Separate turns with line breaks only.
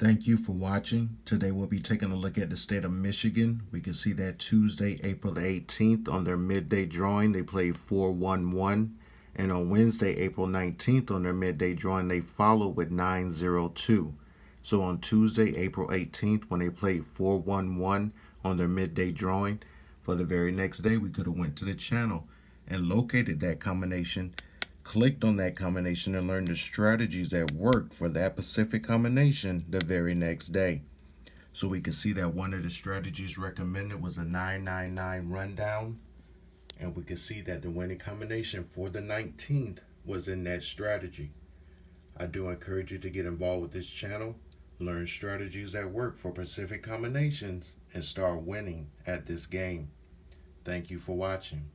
Thank you for watching. Today we'll be taking a look at the state of Michigan. We can see that Tuesday, April the 18th on their midday drawing, they played 4-1-1. And on Wednesday, April 19th on their midday drawing, they followed with 9-0-2. So on Tuesday, April 18th, when they played 4-1-1 on their midday drawing, for the very next day, we could have went to the channel and located that combination clicked on that combination and learned the strategies that worked for that specific combination the very next day. So we can see that one of the strategies recommended was a 999 rundown. And we can see that the winning combination for the 19th was in that strategy. I do encourage you to get involved with this channel, learn strategies that work for Pacific combinations, and start winning at this game. Thank you for watching.